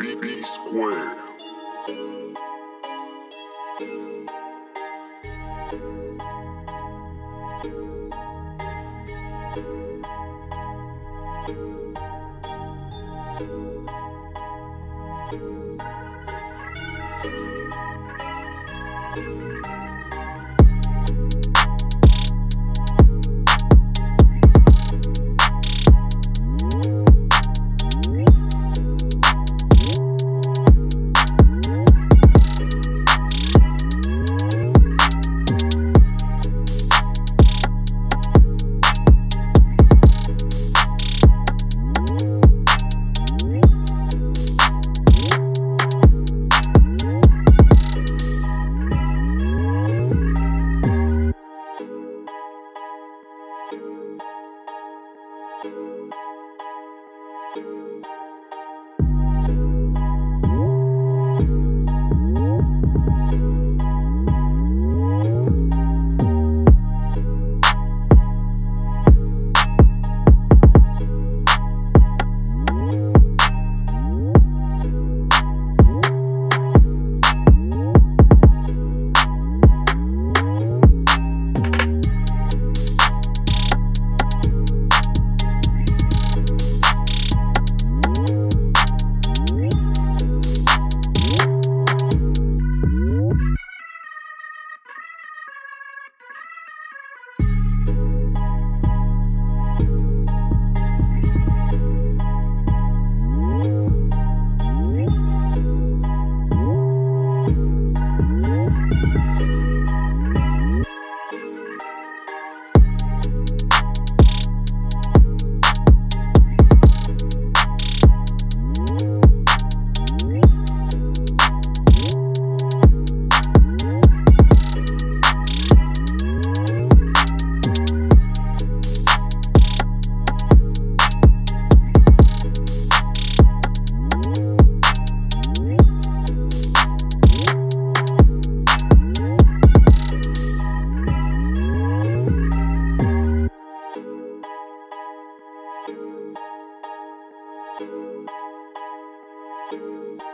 B square. Thank you.